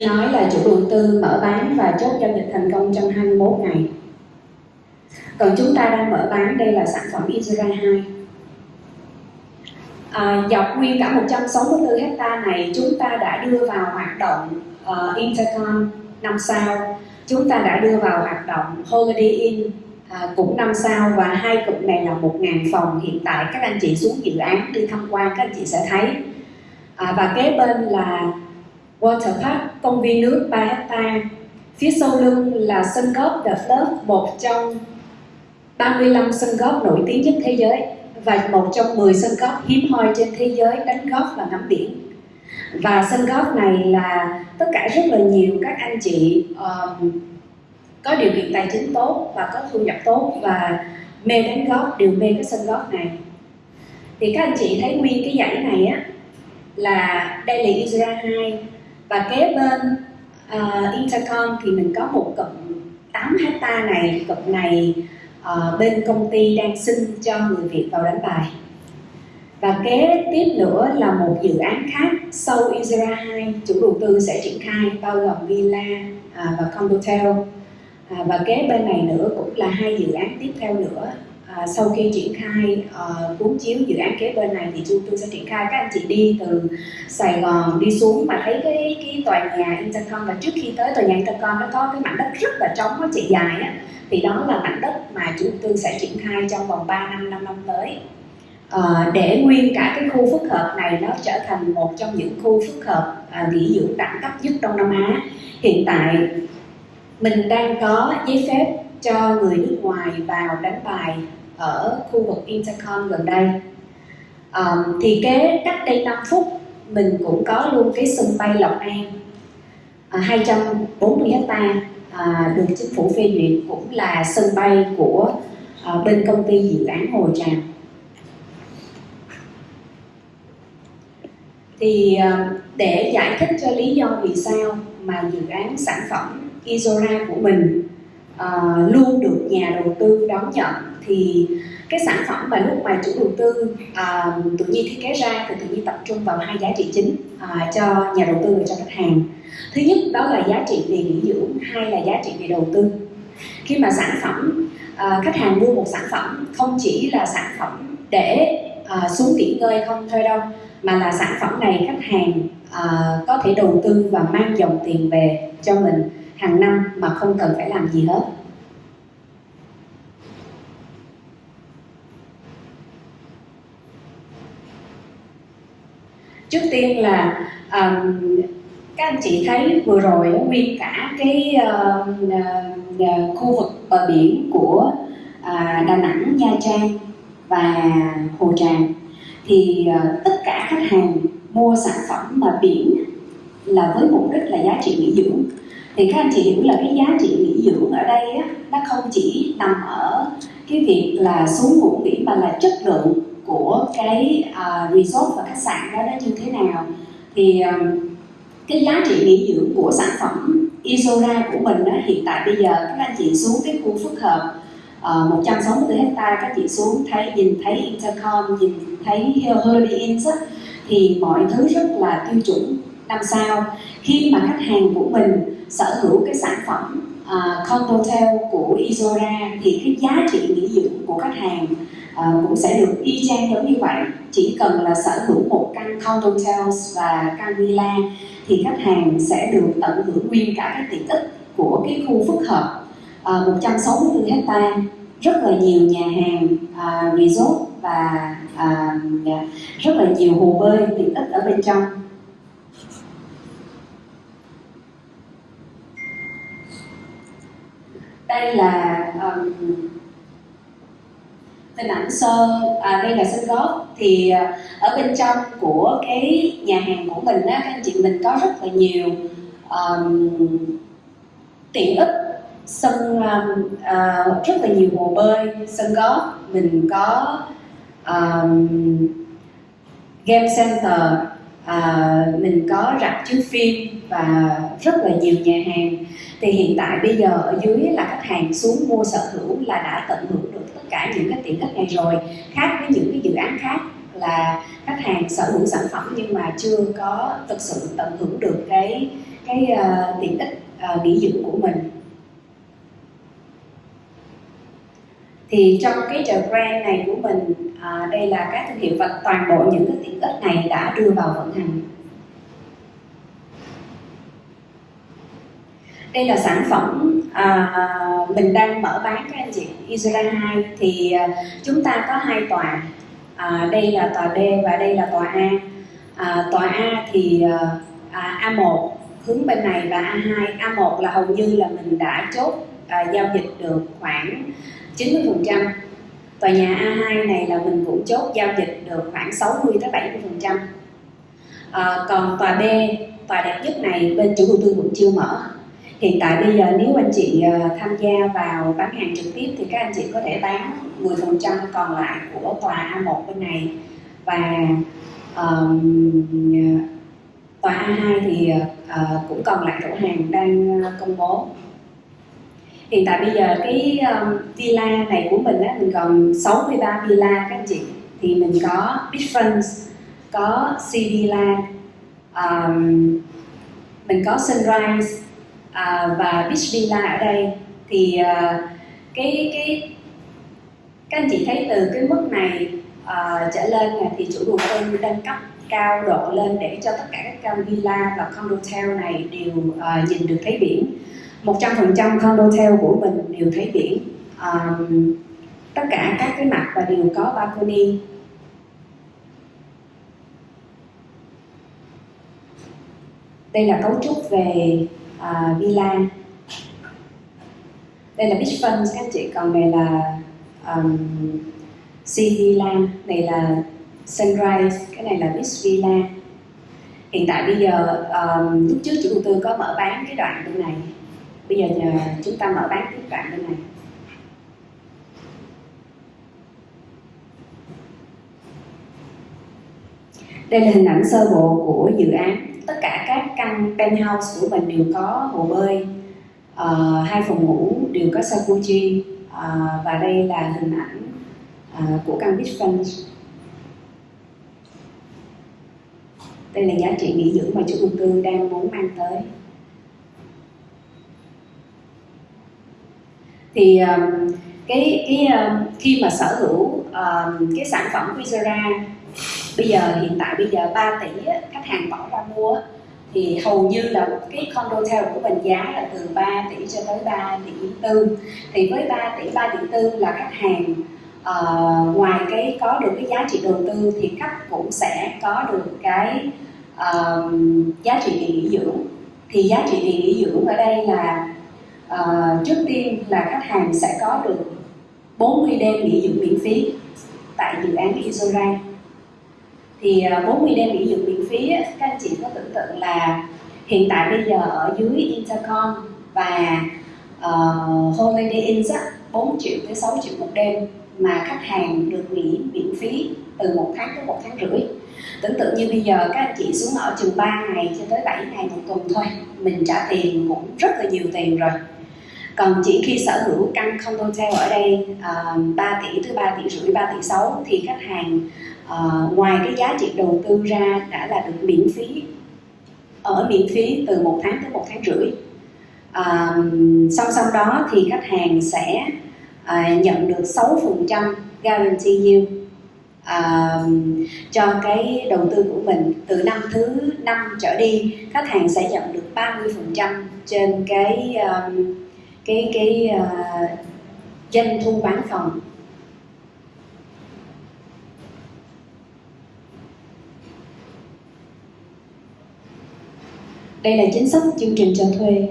nói là chủ đầu tư mở bán và chốt giao dịch thành công trong 21 ngày. Còn chúng ta đang mở bán đây là sản phẩm Isra 2 à, dọc nguyên cả 164 hecta này chúng ta đã đưa vào hoạt động uh, Intercom 5 sao chúng ta đã đưa vào hoạt động Holiday Inn à, cũng 5 sao và hai cụm này là 1.000 phòng. Hiện tại các anh chị xuống dự án đi tham quan các anh chị sẽ thấy. À, và kế bên là Water Park công viên nước 3 hecta phía sau lưng là sân golf The Fluff, một trong 35 sân golf nổi tiếng nhất thế giới và một trong 10 sân golf hiếm hoi trên thế giới đánh golf và ngắm biển. Và sân golf này là tất cả rất là nhiều các anh chị um, có điều kiện tài chính tốt và có thu nhập tốt và mê đánh golf đều mê cái sân golf này. Thì các anh chị thấy nguyên cái dãy này á là đây là Isra 2 và kế bên uh, Intercom thì mình có một cụm 8 hecta này cụm này uh, bên công ty đang xin cho người Việt vào đánh bài. Và kế tiếp nữa là một dự án khác sau Isra 2 chủ đầu tư sẽ triển khai bao gồm villa uh, và condotel. Uh, và kế bên này nữa cũng là hai dự án tiếp theo nữa à, sau khi triển khai uh, cuốn chiếu dự án kế bên này thì chúng tôi sẽ triển khai các anh chị đi từ Sài Gòn đi xuống mà thấy cái cái tòa nhà Intercom và trước khi tới tòa nhà Intercom nó có cái mảnh đất rất là trống nó chạy dài á thì đó là mảnh đất mà chúng tôi sẽ triển khai trong vòng 3 năm 5 năm tới. À, để nguyên cả cái khu phức hợp này nó trở thành một trong những khu phức hợp à, nghỉ dưỡng đẳng cấp nhất Đông Nam Á. Hiện tại mình đang có giấy phép cho người nước ngoài vào đánh bài ở khu vực Intercom gần đây. Um, thì kế cách đây 5 phút mình cũng có luôn cái sân bay Lộc An à, 240 hecta à, được chính phủ phê duyệt cũng là sân bay của à, bên công ty dự án Hồ Tràm. Thì à, để giải thích cho lý do vì sao mà dự án sản phẩm Isora của mình uh, luôn được nhà đầu tư đón nhận thì cái sản phẩm mà lúc mà chủ đầu tư uh, tự nhiên thiết kế ra thì tự nhiên tập trung vào hai giá trị chính uh, cho nhà đầu tư và cho khách hàng. Thứ nhất đó là giá trị về nghỉ dưỡng hai là giá trị về đầu tư. Khi mà sản phẩm uh, khách hàng mua một sản phẩm không chỉ là sản phẩm để uh, xuống nghỉ ngơi không thôi đâu mà là sản phẩm này khách hàng uh, có thể đầu tư và mang dòng tiền về cho mình hàng năm mà không cần phải làm gì hết. Trước tiên là um, các anh chị thấy vừa rồi nguyên cả cái uh, uh, khu vực bờ biển của uh, Đà Nẵng, Nha Trang và Hồ Tràm thì uh, tất cả khách hàng mua sản phẩm mà biển là với mục đích là giá trị nghỉ dưỡng thì các anh chị hiểu là cái giá trị nghỉ dưỡng ở đây á, nó không chỉ nằm ở cái việc là xuống ngủ nghỉ mà là chất lượng của cái uh, resort và khách sạn đó nó như thế nào. Thì um, cái giá trị nghỉ dưỡng của sản phẩm Isora của mình đó hiện tại bây giờ các anh chị xuống cái khu phức hợp uh, 164 hecta các chị xuống thấy nhìn thấy Intercom nhìn thấy Holiday Inn thì mọi thứ rất là tiêu chuẩn năm sao. Khi mà khách hàng của mình sở hữu cái sản phẩm à, uh, condotel của Isora thì cái giá trị nghỉ dưỡng của khách hàng uh, cũng sẽ được y chang giống như vậy. Chỉ cần là sở hữu một căn condotels và căn villa thì khách hàng sẽ được tận hưởng nguyên cả cái tiện ích của cái khu phức hợp. Uh, 164 hecta rất là nhiều nhà hàng uh, resort và uh, rất là nhiều hồ bơi tiện ích ở bên trong. Đây là um, hình ảnh sơ à, đây là sân góp thì à, ở bên trong của cái nhà hàng của mình á các anh chị mình có rất là nhiều um, tiện ích. Sân um, uh, rất là nhiều hồ bơi sân góp mình có um, game center à, mình có rạp chiếu phim và rất là nhiều nhà hàng. Thì hiện tại bây giờ ở dưới là khách hàng xuống mua sở hữu là đã tận hưởng được tất cả những cái tiện ích này rồi. Khác với những cái dự án khác là khách hàng sở hữu sản phẩm nhưng mà chưa có thực sự tận hưởng được cái cái uh, tiện ích uh, nghỉ dưỡng của mình. Thì trong cái chợ brand này của mình à, đây là các thương hiệu và toàn bộ những cái tiện ích này đã đưa vào vận hành. Đây là sản phẩm à, mình đang mở bán các anh chị Isra 2 thì à, chúng ta có hai tòa. À, đây là tòa D và đây là tòa A. À, tòa A thì à, à A1 hướng bên này và A2 A1 là hầu như là mình đã chốt à, giao dịch được khoảng 90% tòa nhà A2 này là mình cũng chốt giao dịch được khoảng 60 tới 70% à, ờ, còn tòa B tòa đẹp nhất này bên chủ đầu tư cũng chưa mở. Hiện tại bây giờ nếu anh chị ờ, tham gia vào bán hàng trực tiếp thì các anh chị có thể bán 10% còn lại của tòa A1 bên này. Và um, tòa A2 thì uh, cũng còn lại chỗ hàng đang công bố hiện tại bây giờ cái um, villa này của mình á, mình còn 63 villa các anh chị. Thì mình có beach Friends có sea Villa um, mình có Sunrise uh, và Beach Villa ở đây. Thì uh, cái cái các anh chị thấy từ cái mức này uh, trở lên là thì chủ đầu tư nâng cấp cao độ lên để cho tất cả các căn villa và condotel này đều uh, nhìn được thấy biển. 100% condotel của mình đều thấy biển. Um, tất cả các cái mặt và đều có balcony. Đây là cấu trúc về uh, villa. Đây là beachfront các anh chị. Còn này là um, sea villa. Này là sunrise cái này là beach villa. Hiện tại bây giờ um, lúc trước chủ đầu tư có mở bán cái đoạn bên này bây giờ nhờ chúng ta mở bán tiếp bạn bên này. Đây là hình ảnh sơ bộ của dự án. Tất cả các căn penthouse của mình đều có hồ bơi uh, hai phòng ngủ đều có jacuzzi uh, ờ, và đây là hình ảnh uh, của căn beachfront đây là giá trị nghỉ dưỡng mà chủ đầu tư đang muốn mang tới. Thì um, cái cái um, khi mà sở hữu um, cái sản phẩm Quizera bây giờ hiện tại bây giờ 3 tỷ á, khách hàng bỏ ra mua thì hầu như là cái condo theo của mình giá là từ 3 tỷ cho tới 3 tỷ tư. Thì với 3 tỷ 3 tỷ tư là khách hàng uh, ngoài cái có được cái giá trị đầu tư thì khách cũng sẽ có được cái uh, giá trị nghỉ dưỡng. Thì giá trị nghỉ dưỡng ở đây là uh, trước tiên là khách hàng sẽ có được 40 đêm nghỉ dưỡng miễn phí tại dự án Isora thì ờ, 40 đêm nghỉ dưỡng miễn phí các anh chị có tưởng tượng là hiện tại bây giờ ở dưới Intercom và uh, Holiday Inn 4 triệu tới 6 triệu một đêm mà khách hàng được nghỉ miễn phí từ một tháng tới một tháng rưỡi. Tưởng tượng như bây giờ các anh chị xuống ở chừng 3 ngày cho tới 7 ngày một tuần thôi mình trả tiền cũng rất là nhiều tiền rồi còn chỉ khi sở hữu căn condotel ở đây à, uh, 3 tỷ tới 3 tỷ rưỡi 3 tỷ 6 thì khách hàng uh, ngoài cái giá trị đầu tư ra đã là được miễn phí ở miễn phí từ một tháng tới một tháng rưỡi. Uh, song song đó thì khách hàng sẽ uh, nhận được 6% guarantee yield uh, cho cái đầu tư của mình. Từ năm thứ năm trở đi khách hàng sẽ nhận được 30% trên cái um, cái cái uh, doanh thu bán phòng. Đây là chính sách chương trình cho thuê.